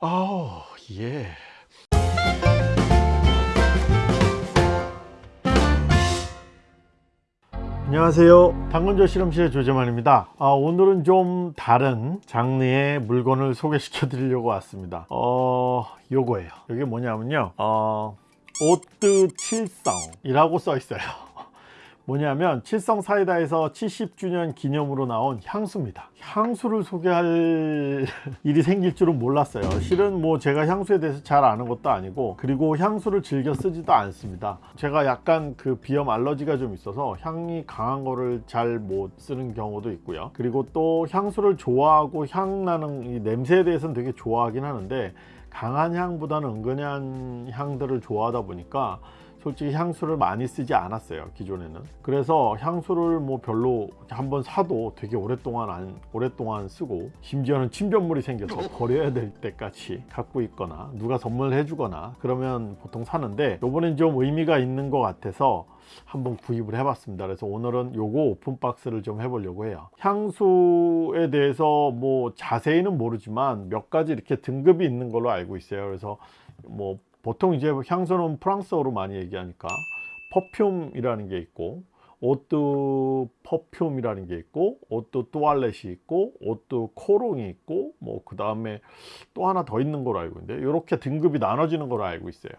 아, 예. 안녕하세요. 당근조 실험실의 조재만입니다. 아, 오늘은 좀 다른 장르의 물건을 소개시켜 드리려고 왔습니다. 어, 요거예요. 이게 뭐냐면요. 어, 오뜨 칠성 이라고 써 있어요. 뭐냐면 칠성 사이다에서 70주년 기념으로 나온 향수입니다. 향수를 소개할 일이 생길 줄은 몰랐어요. 실은 뭐 제가 향수에 대해서 잘 아는 것도 아니고 그리고 향수를 즐겨 쓰지도 않습니다. 제가 약간 그 비염 알러지가 좀 있어서 향이 강한 거를 잘 못 쓰는 경우도 있고요. 그리고 또 향수를 좋아하고 향 나는 이 냄새에 대해서는 되게 좋아하긴 하는데 강한 향보다는 은근한 향들을 좋아하다 보니까 솔직히 향수를 많이 쓰지 않았어요 기존에는. 그래서 향수를 뭐 별로 한번 사도 되게 오랫동안 안 오랫동안 쓰고 심지어는 침전물이 생겨서 버려야 될 때까지 갖고 있거나 누가 선물해 주거나 그러면 보통 사는데 요번엔 좀 의미가 있는 것 같아서 한번 구입을 해봤습니다. 그래서 오늘은 요거 open box를 좀 해보려고 해요. 향수에 대해서 뭐 자세히는 모르지만 몇 가지 이렇게 등급이 있는 걸로 알고 있어요. 그래서 뭐 보통 이제 향수는 프랑스어로 많이 얘기하니까 perfume이라는 게 있고 eau de parfum이라는 게 있고 eau de toilette이 있고 eau de cologne이 있고 뭐 그 다음에 또 하나 더 있는 걸로 알고 있는데 이렇게 등급이 나눠지는 걸로 알고 있어요.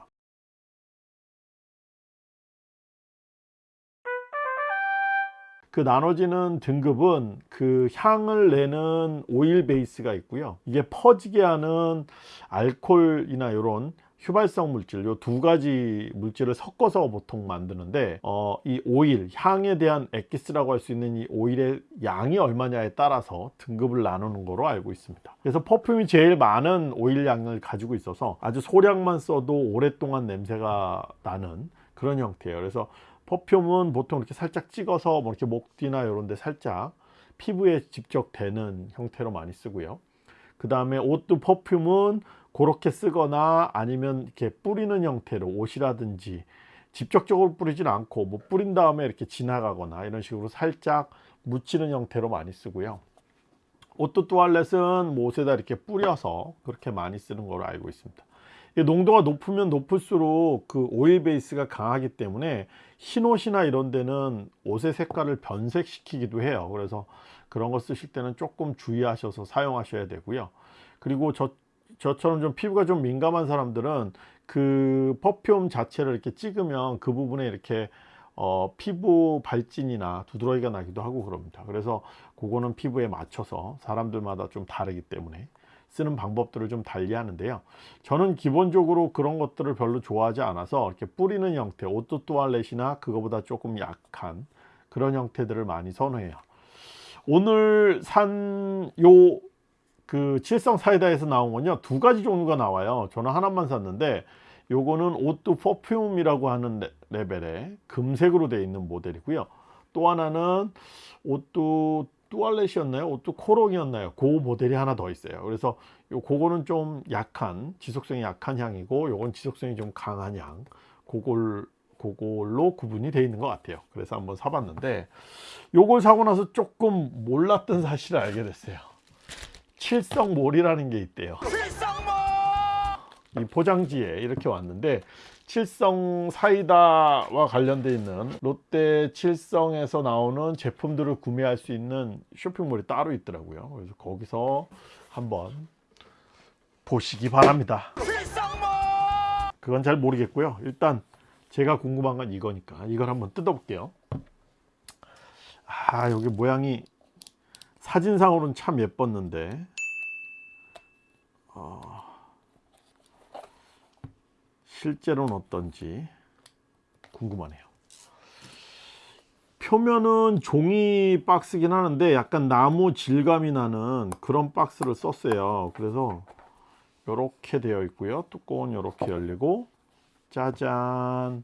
그 나눠지는 등급은 그 향을 내는 오일 베이스가 있고요. 이게 퍼지게 하는 알콜이나 이런 휘발성 물질 요 두 가지 물질을 섞어서 보통 만드는데 어, 이 오일 향에 대한 엑기스라고 할 수 있는 이 오일의 양이 얼마냐에 따라서 등급을 나누는 거로 알고 있습니다. 그래서 퍼퓸이 제일 많은 오일 양을 가지고 있어서 아주 소량만 써도 오랫동안 냄새가 나는 그런 형태예요. 그래서 퍼퓸은 보통 이렇게 살짝 찍어서 뭐 이렇게 목 뒤나 이런 데 살짝 피부에 직접 대는 형태로 많이 쓰고요. 그 다음에 옷도 퍼퓸은 그렇게 쓰거나 아니면 이렇게 뿌리는 형태로 옷이라든지 직접적으로 뿌리진 않고 뭐 뿌린 다음에 이렇게 지나가거나 이런 식으로 살짝 묻히는 형태로 많이 쓰고요. 옷도 또알렛은 뭐 옷에다 이렇게 뿌려서 그렇게 많이 쓰는 걸로 알고 있습니다. 농도가 높으면 높을수록 그 오일 베이스가 강하기 때문에 흰 옷이나 이런 데는 옷의 색깔을 변색시키기도 해요. 그래서 그런 거 쓰실 때는 조금 주의하셔서 사용하셔야 되고요. 그리고 저 저처럼 좀 피부가 좀 민감한 사람들은 그 퍼퓸 자체를 이렇게 찍으면 그 부분에 이렇게 어, 피부 발진이나 두드러기가 나기도 하고 그럽니다. 그래서 그거는 피부에 맞춰서 사람들마다 좀 다르기 때문에 쓰는 방법들을 좀 달리 하는데요. 저는 기본적으로 그런 것들을 별로 좋아하지 않아서 이렇게 뿌리는 형태 eau de toilette이나 그거보다 조금 약한 그런 형태들을 많이 선호해요. 오늘 산 요 그 칠성 사이다에서 나온 건요. 두 가지 종류가 나와요. 저는 하나만 샀는데 요거는 eau de parfum이라고 하는 레벨의 금색으로 되어 있는 모델이고요. 또 하나는 오뚜 뚜알렛이었나요? 오뚜 코롱이었나요? 그 모델이 하나 더 있어요. 그래서 요 그거는 좀 약한 지속성이 약한 향이고 요건 지속성이 좀 강한 향. 그걸 그걸로 구분이 되어 있는 것 같아요. 그래서 한번 사봤는데 요걸 사고 나서 조금 몰랐던 사실을 알게 됐어요 칠성몰이라는 게 있대요. 이 포장지에 이렇게 왔는데 칠성 사이다와 관련되어 있는 롯데 칠성에서 나오는 제품들을 구매할 수 있는 쇼핑몰이 따로 있더라고요. 그래서 거기서 한번 보시기 바랍니다. 그건 잘 모르겠고요. 일단 제가 궁금한 건 이거니까 이걸 한번 뜯어 볼게요. 아 여기 모양이 사진상으로는 참 예뻤는데. 어, 실제로는 어떤지 궁금하네요. 표면은 종이 박스긴 하는데 약간 나무 질감이 나는 그런 박스를 썼어요. 그래서 이렇게 되어 있고요. 뚜껑은 이렇게 열리고 짜잔!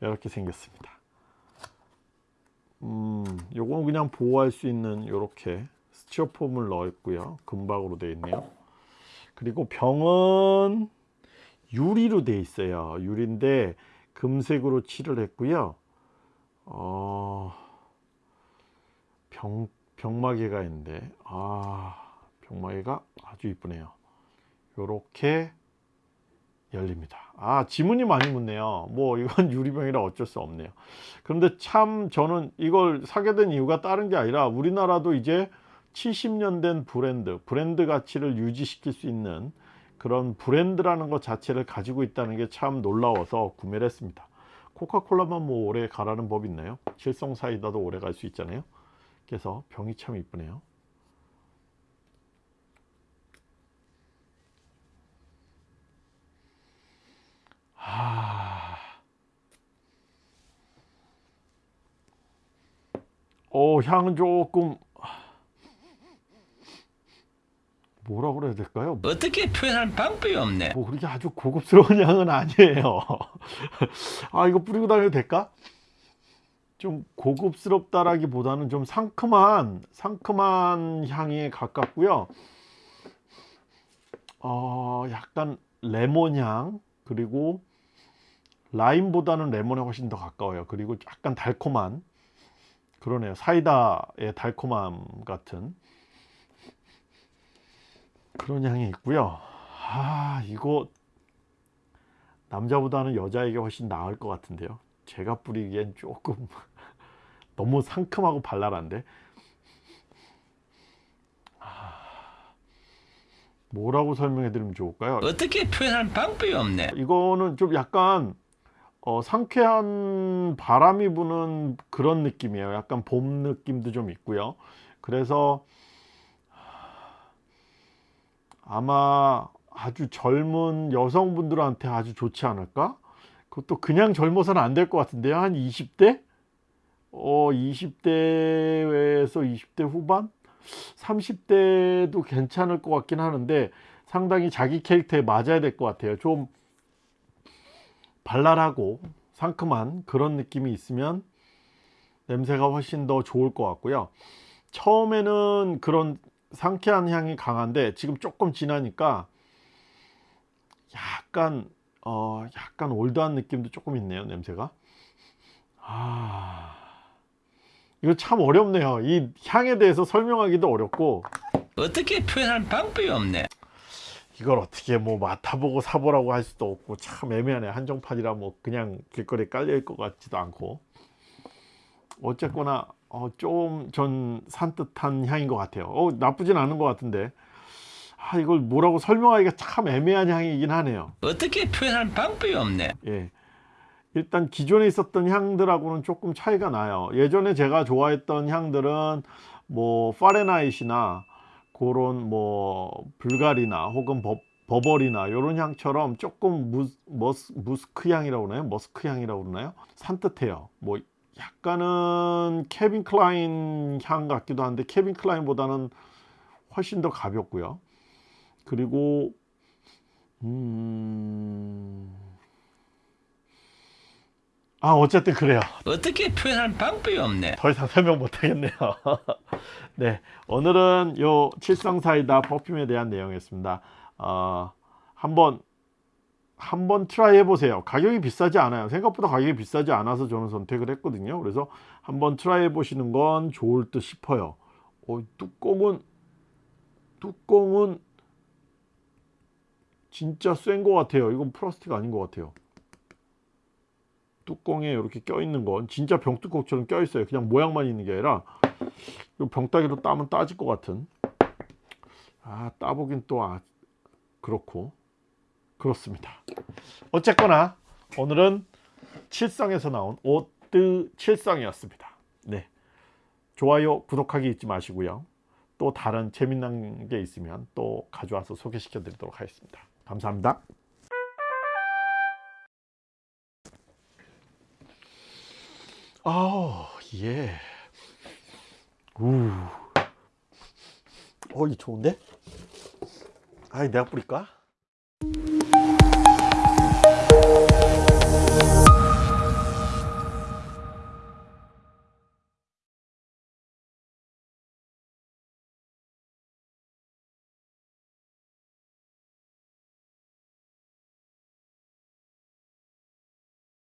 이렇게 생겼습니다 음, 요거는 그냥 보호할 수 있는 이렇게 스티로폼을 넣었고요. 금박으로 되어 있네요. 그리고 병은 유리로 되어 있어요. 유리인데 금색으로 칠을 했고요. 어, 병, 병마개가 있는데 아 병마개가 아주 이쁘네요. 요렇게 열립니다. 아 지문이 많이 묻네요. 뭐 이건 유리병이라 어쩔 수 없네요. 그런데 참 저는 이걸 사게 된 이유가 다른 게 아니라 우리나라도 이제 70년 된 브랜드, 브랜드 가치를 유지시킬 수 있는 그런 브랜드라는 것 자체를 가지고 있다는 게 참 놀라워서 구매를 했습니다. 코카콜라만 뭐 오래 가라는 법 있나요? 실성 사이다도 오래 갈 수 있잖아요. 그래서 병이 참 이쁘네요. 어, 향은 조금 뭐라 그래야 될까요? 어떻게 표현할 방법이 없네. 뭐 그렇게 아주 고급스러운 향은 아니에요. 아 이거 뿌리고 다녀도 될까? 좀 고급스럽다라기보다는 좀 상큼한 상큼한 향에 가깝고요. 어 약간 레몬 향 그리고 라임보다는 레몬에 훨씬 더 가까워요. 그리고 약간 달콤한 그러네요. 사이다의 달콤함 같은 그런 향이 있고요. 아 이거 남자보다는 여자에게 훨씬 나을 것 같은데요. 제가 뿌리기엔 조금 너무 상큼하고 발랄한데 아, 뭐라고 설명해 드리면 좋을까요? 어떻게 표현할 방법이 없네. 이거는 좀 약간 어, 상쾌한 바람이 부는 그런 느낌이에요. 약간 봄 느낌도 좀 있고요. 그래서 아마 아주 젊은 여성분들한테 아주 좋지 않을까? 그것도 그냥 젊어서는 안 될 것 같은데요. 한 20대? 어, 20대에서 20대 후반? 30대도 괜찮을 것 같긴 하는데 상당히 자기 캐릭터에 맞아야 될 것 같아요. 좀 발랄하고 상큼한 그런 느낌이 있으면 냄새가 훨씬 더 좋을 것 같고요. 처음에는 그런 상쾌한 향이 강한데 지금 조금 지나니까 약간 어 약간 올드한 느낌도 조금 있네요 냄새가 아 이거 참 어렵네요 이 향에 대해서 설명하기도 어렵고 어떻게 표현할 방법이 없네. 이걸 어떻게 뭐 맡아보고 사보라고 할 수도 없고 참 애매하네. 한정판이라 뭐 그냥 길거리에 깔려있을 것 같지도 않고. 어쨌거나 어, 좀 전 산뜻한 향인 것 같아요. 어, 나쁘진 않은 것 같은데. 아, 이걸 뭐라고 설명하기가 참 애매한 향이긴 하네요. 어떻게 표현할 방법이 없네. 예. 일단 기존에 있었던 향들하고는 조금 차이가 나요. 예전에 제가 좋아했던 향들은 뭐 Fahrenheit이나 그런 뭐 불가리나 혹은 버, 버버리나 이런 향처럼 조금 무, 머스, 무스크 향이라고 그러나요? 머스크 향이라고 그러나요? 산뜻해요. 뭐 약간은 캘빈 클라인 향 같기도 한데 캘빈 클라인보다는 훨씬 더 가볍고요. 그리고 음... 아 어쨌든 그래요. 어떻게 표현할 방법이 없네. 더 이상 설명 못 하겠네요. 네 오늘은 요 칠성사이다 퍼퓸에 대한 내용이었습니다. 어, 한번 한번 try 해보세요. 가격이 비싸지 않아요. 생각보다 가격이 비싸지 않아서 저는 선택을 했거든요. 그래서 한번 try 해보시는 건 좋을 듯 싶어요. 어, 뚜껑은 뚜껑은 진짜 센 것 같아요. 이건 플라스틱 아닌 것 같아요 뚜껑에 이렇게 껴있는 건 진짜 병뚜껑처럼 껴있어요. 그냥 모양만 있는 게 아니라 이 병따기로 따면 따질 것 같은. 아 따보긴 또 아, 그렇고. 그렇습니다. 어쨌거나 오늘은 칠성에서 나온 오뜨 칠성이었습니다. 네. 좋아요 구독하기 잊지 마시고요. 또 다른 재미난 게 있으면 또 가져와서 소개시켜 드리도록 하겠습니다. 감사합니다 아, 예. 우. 어, 이 좋은데? 아이, 내가 뿌릴까?